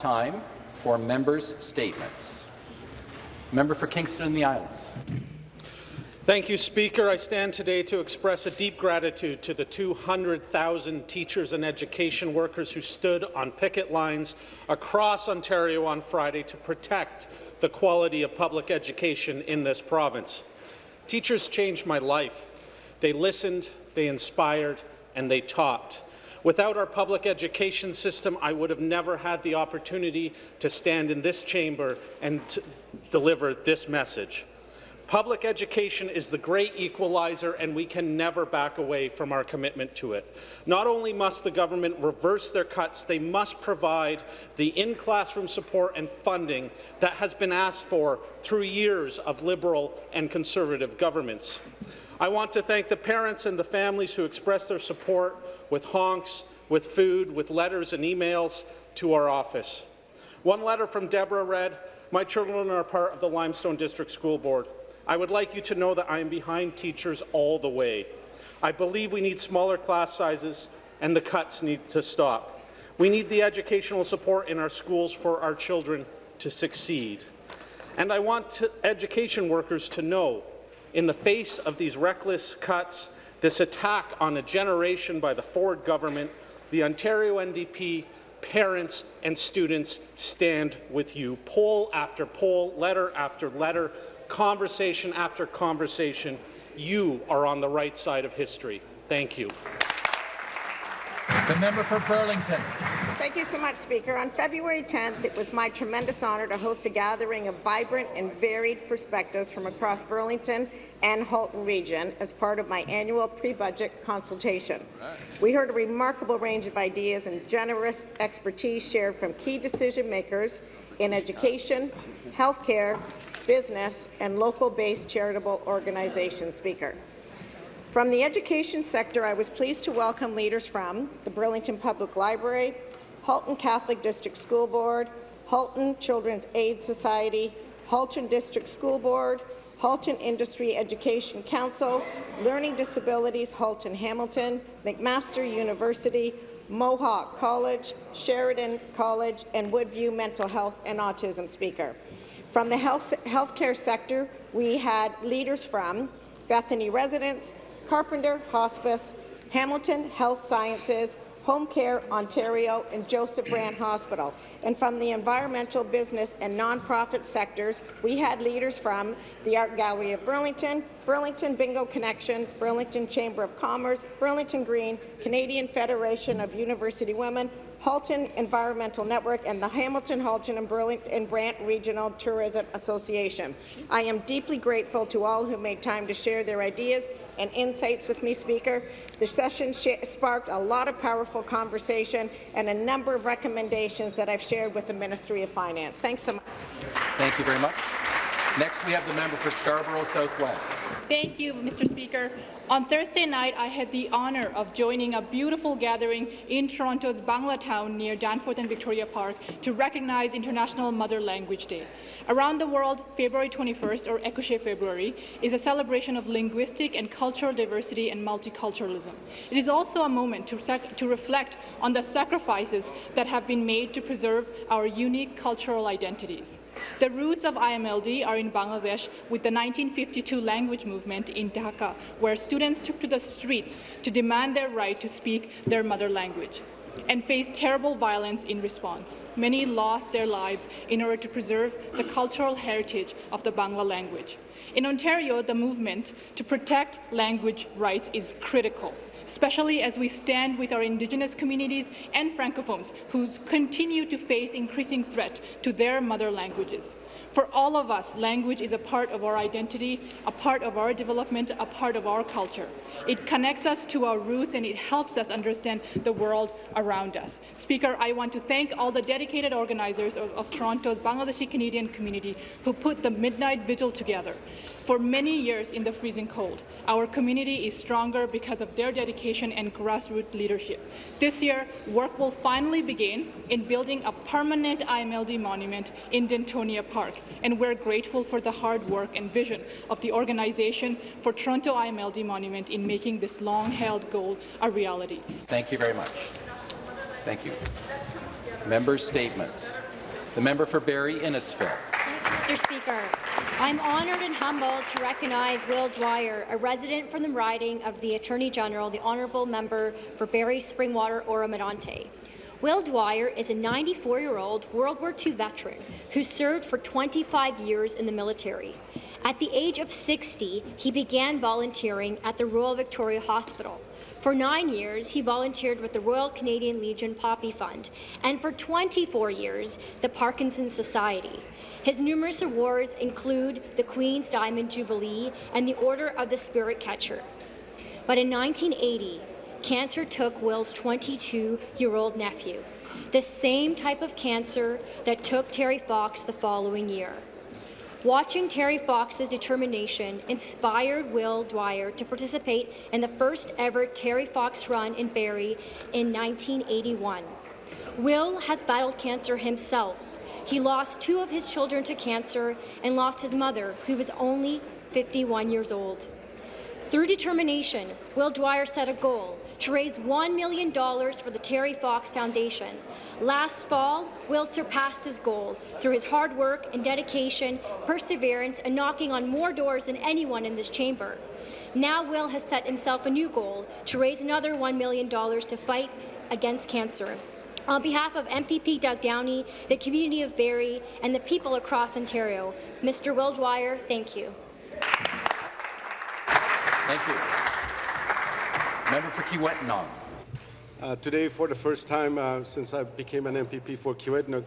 Time for members' statements. Member for Kingston and the Islands. Thank you, Speaker. I stand today to express a deep gratitude to the 200,000 teachers and education workers who stood on picket lines across Ontario on Friday to protect the quality of public education in this province. Teachers changed my life. They listened, they inspired, and they taught. Without our public education system, I would have never had the opportunity to stand in this chamber and deliver this message. Public education is the great equalizer, and we can never back away from our commitment to it. Not only must the government reverse their cuts, they must provide the in-classroom support and funding that has been asked for through years of Liberal and Conservative governments. I want to thank the parents and the families who expressed their support with honks, with food, with letters and emails to our office. One letter from Deborah read, My children are part of the Limestone District School Board. I would like you to know that I am behind teachers all the way. I believe we need smaller class sizes and the cuts need to stop. We need the educational support in our schools for our children to succeed. And I want to education workers to know, in the face of these reckless cuts, this attack on a generation by the Ford government, the Ontario NDP, parents and students stand with you. Poll after poll, letter after letter, conversation after conversation, you are on the right side of history. Thank you. The member for Burlington. Thank you so much, Speaker. On February 10th, it was my tremendous honour to host a gathering of vibrant and varied perspectives from across Burlington and Halton region as part of my annual pre-budget consultation. Right. We heard a remarkable range of ideas and generous expertise shared from key decision makers in education, healthcare, business, and local-based charitable organizations. Speaker. From the education sector, I was pleased to welcome leaders from the Burlington Public Library, Halton Catholic District School Board, Halton Children's Aid Society, Halton District School Board, Halton Industry Education Council, Learning Disabilities Halton Hamilton, McMaster University, Mohawk College, Sheridan College, and Woodview Mental Health and Autism Speaker. From the health healthcare sector, we had leaders from Bethany Residence, Carpenter Hospice, Hamilton Health Sciences, Home Care Ontario, and Joseph Brant Hospital. And from the environmental, business, and nonprofit sectors, we had leaders from the Art Gallery of Burlington, Burlington Bingo Connection, Burlington Chamber of Commerce, Burlington Green, Canadian Federation of University Women, Halton Environmental Network, and the Hamilton, Halton, and, Burlington, and Brant Regional Tourism Association. I am deeply grateful to all who made time to share their ideas and insights with me, Speaker. The session sparked a lot of powerful conversation and a number of recommendations that I've shared with the Ministry of Finance. Thanks so much. Thank you very much. Next, we have the member for Scarborough Southwest. Thank you, Mr. Speaker. On Thursday night, I had the honour of joining a beautiful gathering in Toronto's Bangla Town near Danforth and Victoria Park to recognize International Mother Language Day. Around the world, February 21st, or Ekushey February, is a celebration of linguistic and cultural diversity and multiculturalism. It is also a moment to, to reflect on the sacrifices that have been made to preserve our unique cultural identities. The roots of IMLD are in Bangladesh with the 1952 language movement in Dhaka, where students took to the streets to demand their right to speak their mother language and faced terrible violence in response. Many lost their lives in order to preserve the cultural heritage of the Bangla language. In Ontario, the movement to protect language rights is critical especially as we stand with our Indigenous communities and Francophones who continue to face increasing threat to their mother languages. For all of us, language is a part of our identity, a part of our development, a part of our culture. It connects us to our roots and it helps us understand the world around us. Speaker, I want to thank all the dedicated organizers of, of Toronto's Bangladeshi Canadian community who put the Midnight Vigil together for many years in the freezing cold. Our community is stronger because of their dedication and grassroots leadership. This year, work will finally begin in building a permanent IMLD monument in Dentonia Park, and we're grateful for the hard work and vision of the organization for Toronto IMLD Monument in making this long-held goal a reality. Thank you very much. Thank you. Member statements. The member for Barrie Innisfil. Mr. Speaker, I'm honoured and humbled to recognize Will Dwyer, a resident from the riding of the Attorney General, the Honourable Member for Barrie Springwater Oro-Medonte. Will Dwyer is a 94-year-old World War II veteran who served for 25 years in the military. At the age of 60, he began volunteering at the Royal Victoria Hospital. For nine years, he volunteered with the Royal Canadian Legion Poppy Fund, and for 24 years, the Parkinson Society. His numerous awards include the Queen's Diamond Jubilee and the Order of the Spirit Catcher. But in 1980, cancer took Will's 22-year-old nephew, the same type of cancer that took Terry Fox the following year. Watching Terry Fox's determination inspired Will Dwyer to participate in the first ever Terry Fox run in Barrie in 1981. Will has battled cancer himself. He lost two of his children to cancer and lost his mother, who was only 51 years old. Through determination, Will Dwyer set a goal to raise $1 million for the Terry Fox Foundation. Last fall, Will surpassed his goal through his hard work and dedication, perseverance, and knocking on more doors than anyone in this chamber. Now Will has set himself a new goal to raise another $1 million to fight against cancer. On behalf of MPP Doug Downey, the community of Barrie, and the people across Ontario, Mr. Will Dwyer, thank you. Thank you. Member for Kiiwetinoong. Uh, today, for the first time uh, since I became an MPP for Kiiwetinoong,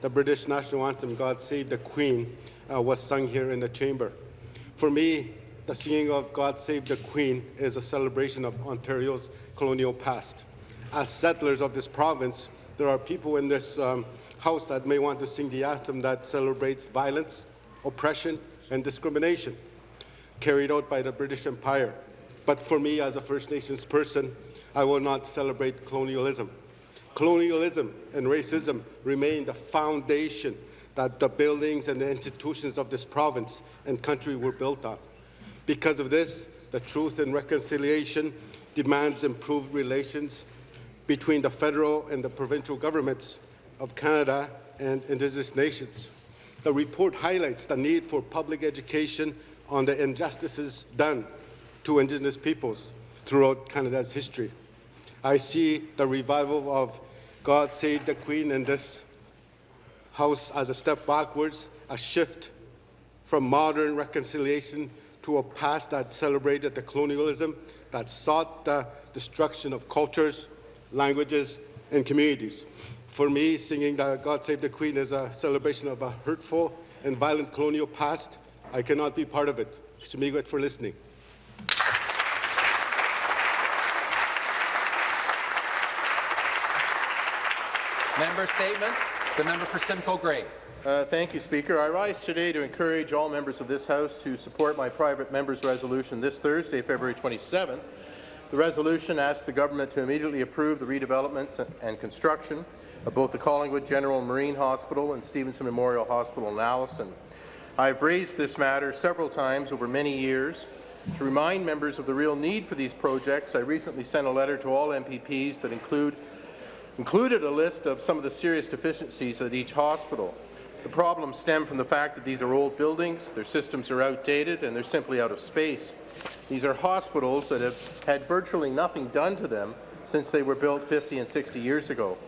the British national anthem, God Save the Queen, uh, was sung here in the chamber. For me, the singing of God Save the Queen is a celebration of Ontario's colonial past. As settlers of this province, there are people in this um, house that may want to sing the anthem that celebrates violence, oppression, and discrimination carried out by the British Empire. But for me, as a First Nations person, I will not celebrate colonialism. Colonialism and racism remain the foundation that the buildings and the institutions of this province and country were built on. Because of this, the Truth and Reconciliation demands improved relations between the federal and the provincial governments of Canada and Indigenous nations. The report highlights the need for public education on the injustices done to Indigenous peoples throughout Canada's history. I see the revival of God Save the Queen in this House as a step backwards, a shift from modern reconciliation to a past that celebrated the colonialism that sought the destruction of cultures, languages, and communities. For me, singing God Save the Queen is a celebration of a hurtful and violent colonial past. I cannot be part of it. Shmigwet for listening. Member statements. The member for Simcoe Grey. Uh, thank you, Speaker. I rise today to encourage all members of this House to support my private member's resolution this Thursday, February 27th. The resolution asks the government to immediately approve the redevelopments and construction of both the Collingwood General Marine Hospital and Stevenson Memorial Hospital in Alliston. I have raised this matter several times over many years. To remind members of the real need for these projects, I recently sent a letter to all MPPs that include included a list of some of the serious deficiencies at each hospital. The problems stem from the fact that these are old buildings, their systems are outdated, and they're simply out of space. These are hospitals that have had virtually nothing done to them since they were built 50 and 60 years ago.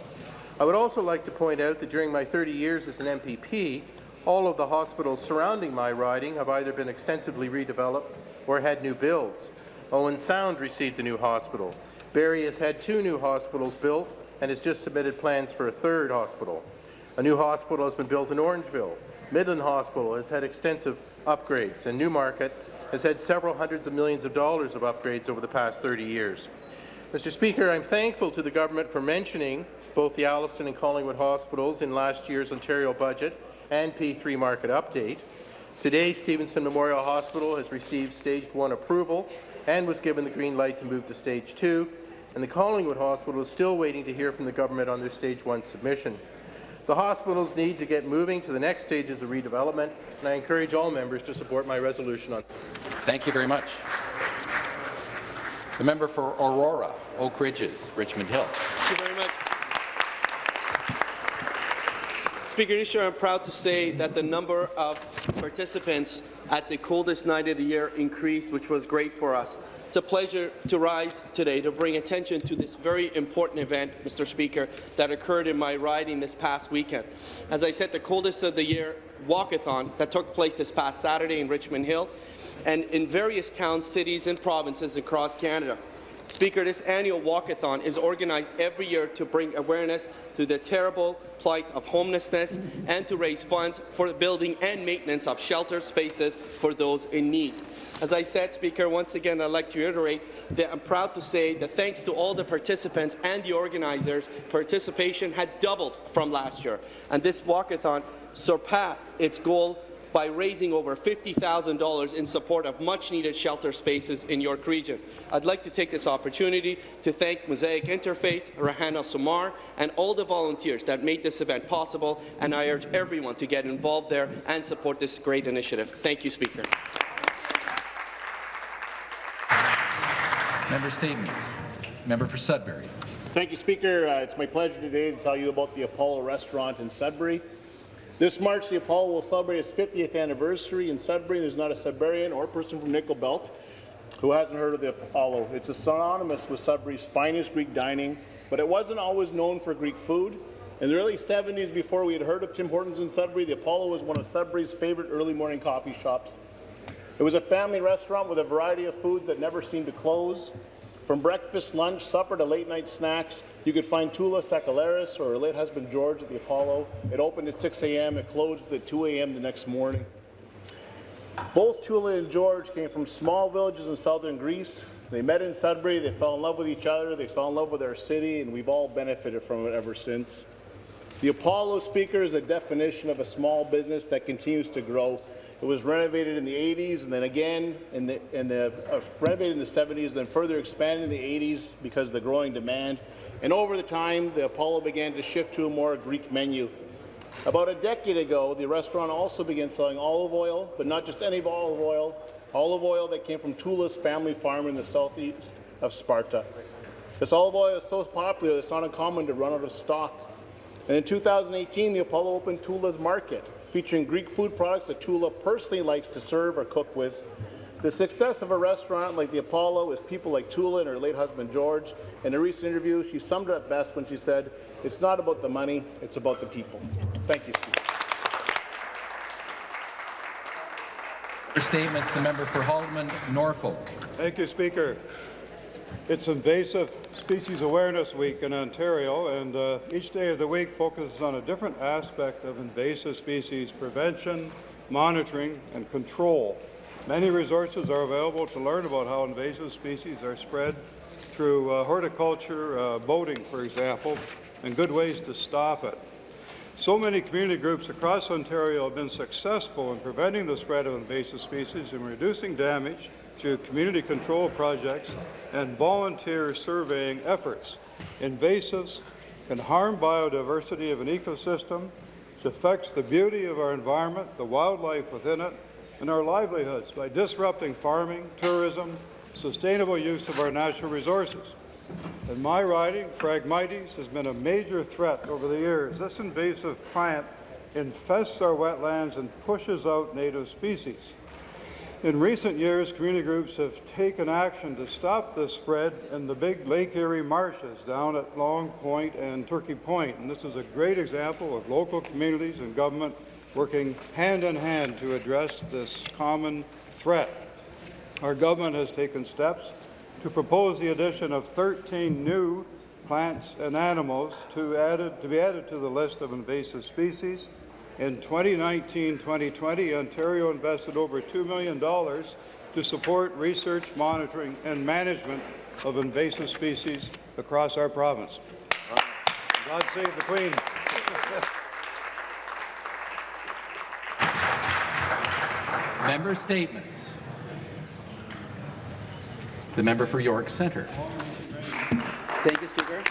I would also like to point out that during my 30 years as an MPP, all of the hospitals surrounding my riding have either been extensively redeveloped or had new builds. Owen Sound received a new hospital. Barrie has had two new hospitals built, and has just submitted plans for a third hospital. A new hospital has been built in Orangeville. Midland Hospital has had extensive upgrades, and Newmarket has had several hundreds of millions of dollars of upgrades over the past 30 years. Mr. Speaker, I'm thankful to the government for mentioning both the Alliston and Collingwood hospitals in last year's Ontario budget and P3 market update. Today, Stevenson Memorial Hospital has received Stage 1 approval and was given the green light to move to Stage 2, and the Collingwood Hospital is still waiting to hear from the government on their Stage 1 submission. The hospitals need to get moving to the next stages of redevelopment, and I encourage all members to support my resolution on. Thank you very much. The member for Aurora, Oak Ridges, Richmond Hill. Thank you very much. Speaker, I'm proud to say that the number of participants at the coldest night of the year increased, which was great for us. It's a pleasure to rise today to bring attention to this very important event, Mr. Speaker, that occurred in my riding this past weekend. As I said, the coldest of the year walkathon that took place this past Saturday in Richmond Hill and in various towns, cities and provinces across Canada. Speaker, this annual walkathon is organized every year to bring awareness to the terrible plight of homelessness and to raise funds for the building and maintenance of shelter spaces for those in need. As I said, Speaker, once again, I'd like to reiterate that I'm proud to say that thanks to all the participants and the organizers, participation had doubled from last year, and this walkathon surpassed its goal by raising over $50,000 in support of much-needed shelter spaces in York Region. I'd like to take this opportunity to thank Mosaic Interfaith, Rahana Sumar, and all the volunteers that made this event possible, and I urge everyone to get involved there and support this great initiative. Thank you, Speaker. Member statements. Member for Sudbury. Thank you, Speaker. Uh, it's my pleasure today to tell you about the Apollo Restaurant in Sudbury. This March, the Apollo will celebrate its 50th anniversary in Sudbury. There's not a Sudburian or person from Nickel Belt who hasn't heard of the Apollo. It's synonymous with Sudbury's finest Greek dining, but it wasn't always known for Greek food. In the early 70s, before we had heard of Tim Hortons in Sudbury, the Apollo was one of Sudbury's favorite early morning coffee shops. It was a family restaurant with a variety of foods that never seemed to close. From breakfast, lunch, supper to late night snacks, you could find Tula Sakalaris or her late husband George at the Apollo. It opened at 6 a.m. It closed at 2 a.m. the next morning. Both Tula and George came from small villages in southern Greece. They met in Sudbury, they fell in love with each other, they fell in love with our city, and we've all benefited from it ever since. The Apollo speaker is a definition of a small business that continues to grow. It was renovated in the 80s and then again in the, in the uh, renovated in the 70s, and then further expanded in the 80s because of the growing demand. And over the time, the Apollo began to shift to a more Greek menu. About a decade ago, the restaurant also began selling olive oil, but not just any olive oil, olive oil that came from Tula's family farm in the southeast of Sparta. This olive oil is so popular, it's not uncommon to run out of stock. And in 2018, the Apollo opened Tula's Market, featuring Greek food products that Tula personally likes to serve or cook with. The success of a restaurant like the Apollo is people like Tula and her late husband George. In a recent interview, she summed it up best when she said, it's not about the money, it's about the people. Thank you, Speaker. Statements, the member for Haldimand, Norfolk. Thank you, Speaker. It's Invasive Species Awareness Week in Ontario, and uh, each day of the week focuses on a different aspect of invasive species prevention, monitoring, and control. Many resources are available to learn about how invasive species are spread through uh, horticulture, uh, boating, for example, and good ways to stop it. So many community groups across Ontario have been successful in preventing the spread of invasive species and reducing damage through community control projects and volunteer surveying efforts. Invasives can harm biodiversity of an ecosystem, which affects the beauty of our environment, the wildlife within it, and our livelihoods by disrupting farming, tourism, sustainable use of our natural resources. In my riding, Phragmites has been a major threat over the years. This invasive plant infests our wetlands and pushes out native species. In recent years, community groups have taken action to stop the spread in the big Lake Erie marshes down at Long Point and Turkey Point. And this is a great example of local communities and government working hand in hand to address this common threat. Our government has taken steps to propose the addition of 13 new plants and animals to, added, to be added to the list of invasive species. In 2019-2020, Ontario invested over $2 million to support research, monitoring, and management of invasive species across our province. God save the Queen. Member statements. The member for York Centre. Thank you, Speaker.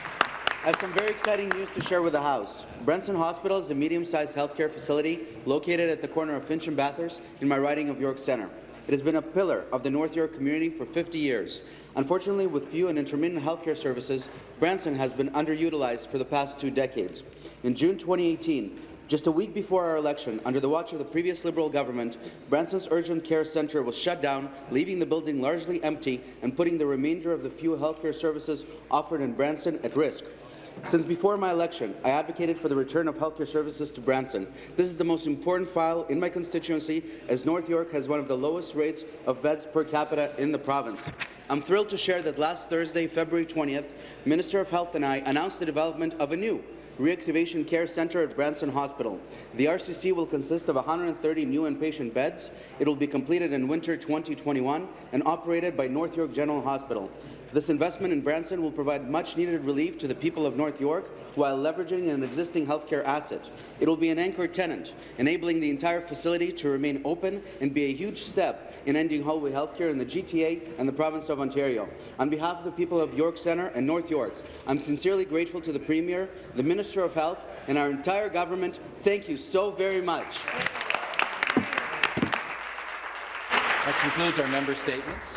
I have some very exciting news to share with the House. Branson Hospital is a medium-sized healthcare facility located at the corner of Finch and Bathurst in my riding of York Centre. It has been a pillar of the North York community for 50 years. Unfortunately, with few and intermittent healthcare services, Branson has been underutilized for the past two decades. In June 2018, Just a week before our election, under the watch of the previous Liberal government, Branson's Urgent Care Centre was shut down, leaving the building largely empty and putting the remainder of the few healthcare services offered in Branson at risk. Since before my election, I advocated for the return of healthcare services to Branson. This is the most important file in my constituency, as North York has one of the lowest rates of beds per capita in the province. I'm thrilled to share that last Thursday, February 20th, Minister of Health and I announced the development of a new Reactivation Care Centre at Branson Hospital. The RCC will consist of 130 new inpatient beds. It will be completed in winter 2021 and operated by North York General Hospital. This investment in Branson will provide much-needed relief to the people of North York while leveraging an existing healthcare asset. It will be an anchor tenant, enabling the entire facility to remain open and be a huge step in ending hallway healthcare in the GTA and the province of Ontario. On behalf of the people of York Centre and North York, I'm sincerely grateful to the Premier, the Minister of Health, and our entire government. Thank you so very much. That concludes our member statements.